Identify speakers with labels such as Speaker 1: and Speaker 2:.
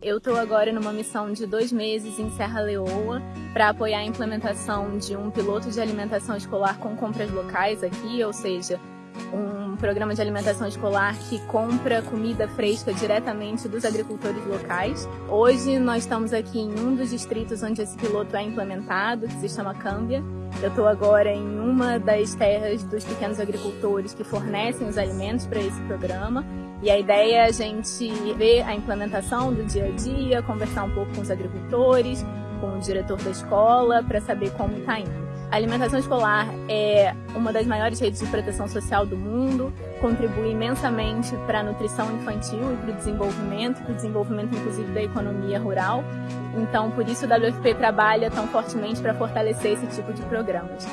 Speaker 1: Eu estou agora numa missão de dois meses em Serra Leoa para apoiar a implementação de um piloto de alimentação escolar com compras locais aqui, ou seja, um programa de alimentação escolar que compra comida fresca diretamente dos agricultores locais. Hoje nós estamos aqui em um dos distritos onde esse piloto é implementado, que se chama Câmbia. Eu estou agora em uma das terras dos pequenos agricultores que fornecem os alimentos para esse programa e a ideia é a gente ver a implementação do dia a dia, conversar um pouco com os agricultores, com o diretor da escola, para saber como está indo. A alimentação escolar é uma das maiores redes de proteção social do mundo, contribui imensamente para a nutrição infantil e para o desenvolvimento, para o desenvolvimento inclusive da economia rural. Então, por isso o WFP trabalha tão fortemente para fortalecer esse tipo de programas.